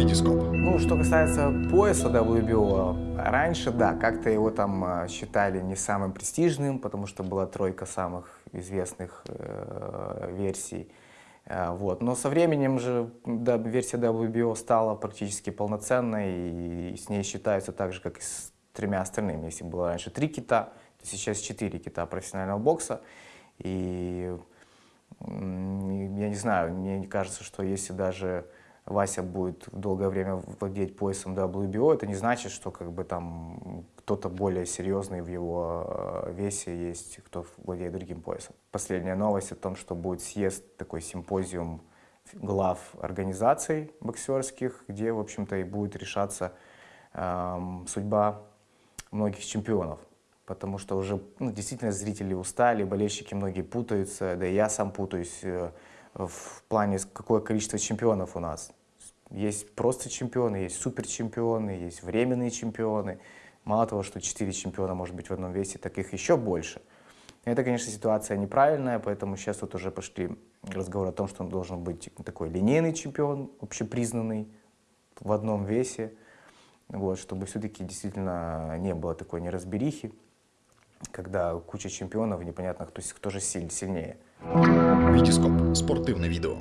Витископ. Ну, что касается пояса WBO, раньше, да, как-то его там э, считали не самым престижным, потому что была тройка самых известных э, версий. Э, вот. Но со временем же да, версия WBO стала практически полноценной, и с ней считаются так же, как и с тремя остальными. Если было раньше три кита, то сейчас четыре кита профессионального бокса. И я не знаю, мне кажется, что если даже Вася будет долгое время владеть поясом WBO, это не значит, что как бы там кто-то более серьезный в его э, весе есть, кто владеет другим поясом. Последняя новость о том, что будет съезд, такой симпозиум глав организаций боксерских, где, в общем-то, и будет решаться эм, судьба многих чемпионов. Потому что уже ну, действительно зрители устали, болельщики многие путаются, да и я сам путаюсь э, в плане, какое количество чемпионов у нас. Есть просто чемпионы, есть суперчемпионы, есть временные чемпионы. Мало того, что 4 чемпиона может быть в одном весе, так их еще больше. Это, конечно, ситуация неправильная, поэтому сейчас тут уже пошли разговоры о том, что он должен быть такой линейный чемпион, общепризнанный в одном весе, вот, чтобы все-таки действительно не было такой неразберихи, когда куча чемпионов, непонятно, кто, кто же сильнее. Витископ. Спортивное видео.